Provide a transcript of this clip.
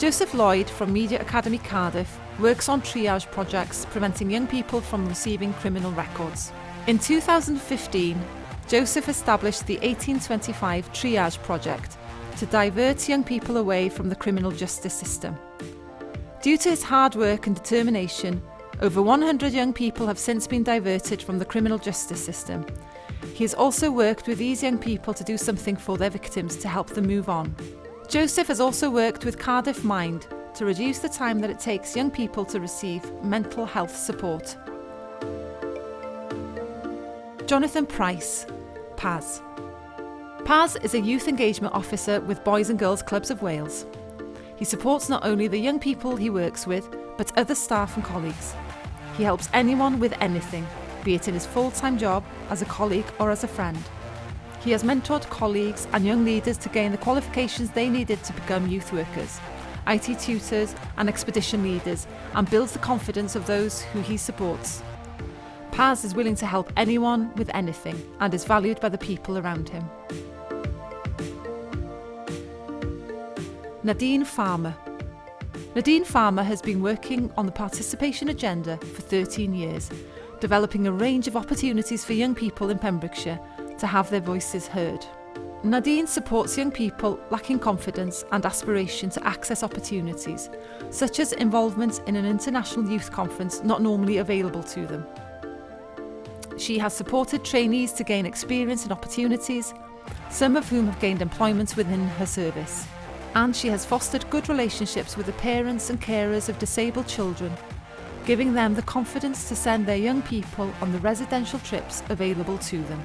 Joseph Lloyd from Media Academy Cardiff works on triage projects preventing young people from receiving criminal records. In 2015, Joseph established the 1825 Triage Project to divert young people away from the criminal justice system. Due to his hard work and determination, over 100 young people have since been diverted from the criminal justice system. He has also worked with these young people to do something for their victims to help them move on. Joseph has also worked with Cardiff Mind to reduce the time that it takes young people to receive mental health support. Jonathan Price, PAS. PAS is a youth engagement officer with Boys and Girls Clubs of Wales. He supports not only the young people he works with, but other staff and colleagues. He helps anyone with anything, be it in his full-time job, as a colleague or as a friend. He has mentored colleagues and young leaders to gain the qualifications they needed to become youth workers, IT tutors and expedition leaders and builds the confidence of those who he supports. Paz is willing to help anyone with anything and is valued by the people around him. Nadine Farmer Nadine Farmer has been working on the participation agenda for 13 years, developing a range of opportunities for young people in Pembrokeshire to have their voices heard. Nadine supports young people lacking confidence and aspiration to access opportunities, such as involvement in an international youth conference not normally available to them. She has supported trainees to gain experience and opportunities, some of whom have gained employment within her service and she has fostered good relationships with the parents and carers of disabled children, giving them the confidence to send their young people on the residential trips available to them.